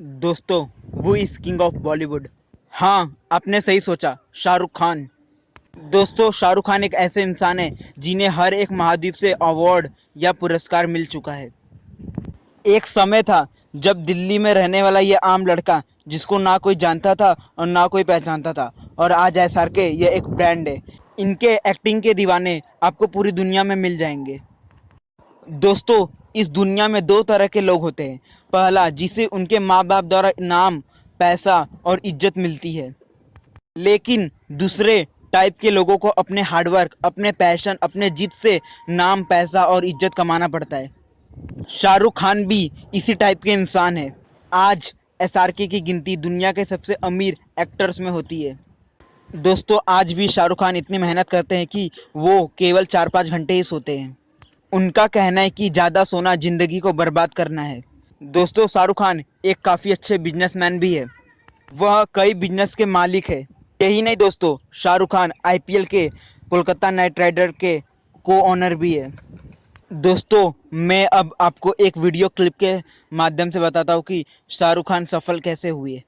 दोस्तों, वो is king of Bollywood हाँ आपने सही सोचा, शाहरुख खान। दोस्तों, शाहरुख खान एक ऐसे इंसान है जिन्हें हर एक महाद्वीप से अवार्ड या पुरस्कार मिल चुका है। एक समय था जब दिल्ली में रहने वाला ये आम लड़का, जिसको ना कोई जानता था और ना कोई पहचानता था, और आज आर के ये एक ब्रांड है। इनके एक्टिंग के दीवाने आपको पूरी दुनिया में मिल जाएँगे। दोस्तों इस दुनिया में दो तरह के लोग होते हैं। पहला, जिसे उनके माँ बाप द्वारा नाम पैसा और इज़्ज़त मिलती है। लेकिन दूसरे टाइप के लोगों को अपने हार्डवर्क, अपने पैशन, अपने जिद से नाम, पैसा और इज़्ज़त कमाना पड़ता है। शाहरुख खान भी इसी टाइप के इंसान है। आज एसआरके की गिनती दुनिया के सबसे अमीर एक्टर्स में होती है। दोस्तों, आज भी शाहरुख खान इतनी मेहनत करते हैं कि वो केवल चार पाँच घंटे ही सोते हैं। उनका कहना है कि ज़्यादा सोना ज़िंदगी को बर्बाद करना है। दोस्तों, शाहरुख खान एक काफ़ी अच्छे बिजनेसमैन भी है। वह कई बिज़नेस के मालिक है। यही नहीं दोस्तों, शाहरुख खान आईपीएल के, कोलकाता नाइट राइडर के को ऑनर भी है। दोस्तों, मैं अब आपको एक वीडियो क्लिप के माध्यम से बताता हूँ कि शाहरुख खान सफल कैसे हुए।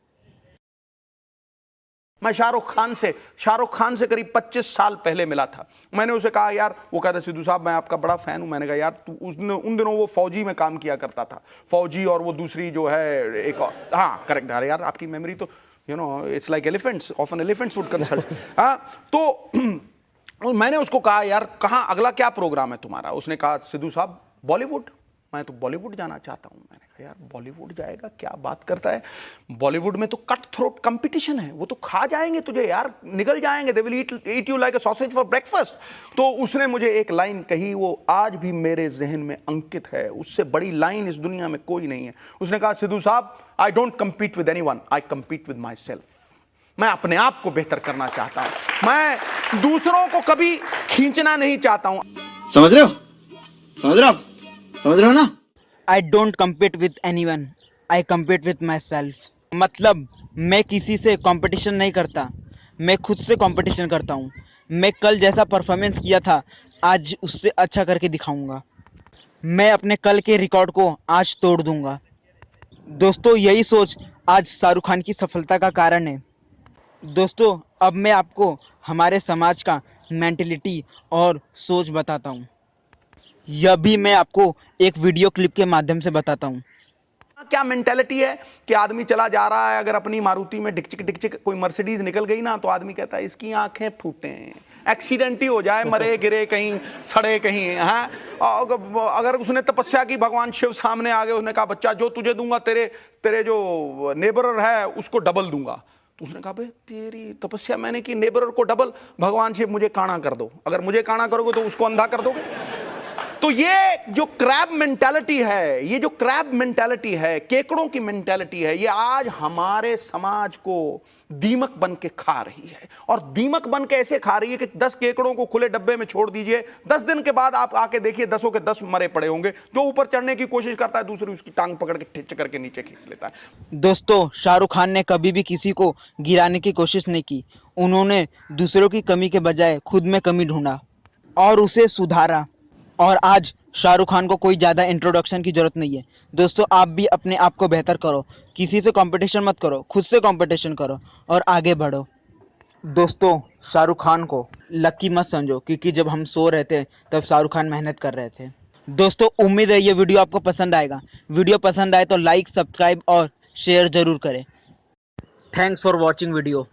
मैं शाहरुख खान से, शाहरुख खान से करीब 25 साल पहले मिला था। मैंने उसे कहा, यार, वो कहता, सिद्धू साहब, मैं आपका बड़ा फ़ैन हूँ। मैंने कहा, यार, तू उस उन दिनों वो फौजी में काम किया करता था। फौजी और वो दूसरी जो है, एक हाँ करेक्ट अरे यार, आपकी मेमोरी तो you know it's like elephants of an elephants would consult हाँ तो मैंने उसको कहा, यार, कहाँ, अगला क्या प्रोग्राम है तुम्हारा? उसने कहा, सिद्धू साहब बॉलीवुड मैं तो बॉलीवुड जाना चाहता हूँ। मैंने कहा, यार, बॉलीवुड जाएगा, क्या बात करता है? बॉलीवुड में तो कट थ्रोट कंपटीशन है। वो तो खा जाएँगे तुझे, यार निकल जाएँगे। They will eat eat you like a sausage for breakfast तो उसने मुझे एक लाइन कही, वो आज भी मेरे जहन में अंकित है। उससे बड़ी लाइन इस दुनिया में कोई नहीं है। उसने कहा, सिद्धू साहब I don't compete with anyone I compete with myself मैं अपने आप को बेहतर करना चाहता हूँ। मैं दूसरों को कभी खींचना नहीं चाहता हूँ. समझ रहे हो? समझ रहे हो समझ रहे हो ना? I don't compete with anyone I compete with myself मतलब मैं किसी से कंपटीशन नहीं करता. मैं खुद से कंपटीशन करता हूँ. मैं कल जैसा परफॉर्मेंस किया था, आज उससे अच्छा करके दिखाऊँगा. मैं अपने कल के रिकॉर्ड को आज तोड़ दूँगा. दोस्तों, यही सोच आज शाहरुख खान की सफलता का कारण है. दोस्तों, अब मैं आपको हमारे समाज का मेंटलिटी और सोच बताता हूँ. यह भी मैं आपको एक वीडियो क्लिप के माध्यम से बताता हूँ। क्या मेंटेलिटी है कि आदमी चला जा रहा है अगर अपनी मारुति में डिकचिक डिकचिक कोई मर्सिडीज निकल गई ना तो आदमी कहता है इसकी आँखें फूटे एक्सीडेंट ही हो जाए मरे गिरे कहीं सड़े कहीं हैं? अगर उसने तपस्या की भगवान शिव सामने आ गए उसने कहा बच्चा जो तुझे दूँगा तेरे तेरे जो नेबर है उसको डबल दूँगा। तो उसने कहा भाई तेरी तपस्या मैंने की नेबर को डबल भगवान शिव मुझे काना कर दो। अगर मुझे काना करोगे तो उसको अंधा कर दोगे? तो ये जो क्रैब मेंटालिटी है, ये जो क्रैब मेंटालिटी है, केकड़ों की मेंटालिटी है, ये आज हमारे समाज को दीमक बन के खा रही है। और दीमक बन के ऐसे खा रही है कि दस केकड़ों को खुले डब्बे में छोड़ दीजिए, दस दिन के बाद आप आके देखिए दसों के दस मरे पड़े होंगे। जो ऊपर चढ़ने की कोशिश करता है, दूसरी उसकी टांग पकड़ के ठिच करके नीचे खींच लेता है। दोस्तों, शाहरुख खान ने कभी भी किसी को गिराने की कोशिश नहीं की। उन्होंने दूसरों की कमी के बजाय खुद में कमी ढूंढा और उसे सुधारा। और आज शाहरुख खान को कोई ज़्यादा इंट्रोडक्शन की ज़रूरत नहीं है। दोस्तों, आप भी अपने आप को बेहतर करो। किसी से कंपटीशन मत करो, खुद से कंपटीशन करो और आगे बढ़ो। दोस्तों, शाहरुख खान को लकी मत समझो, क्योंकि जब हम सो रहे थे, तब शाहरुख खान मेहनत कर रहे थे। दोस्तों, उम्मीद है ये वीडियो आपको पसंद आएगा। वीडियो पसंद आए तो लाइक सब्सक्राइब और शेयर ज़रूर करें। Thanks for watching video